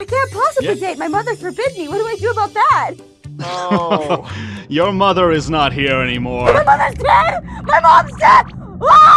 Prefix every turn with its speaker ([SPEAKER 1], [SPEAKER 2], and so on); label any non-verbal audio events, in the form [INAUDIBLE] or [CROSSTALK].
[SPEAKER 1] I can't possibly
[SPEAKER 2] Yeah.
[SPEAKER 1] date. My mother forbid me. What do I do about that?
[SPEAKER 2] Oh, [LAUGHS] Your mother is not here anymore.
[SPEAKER 1] My mother's dead. My mom's dead. Ah!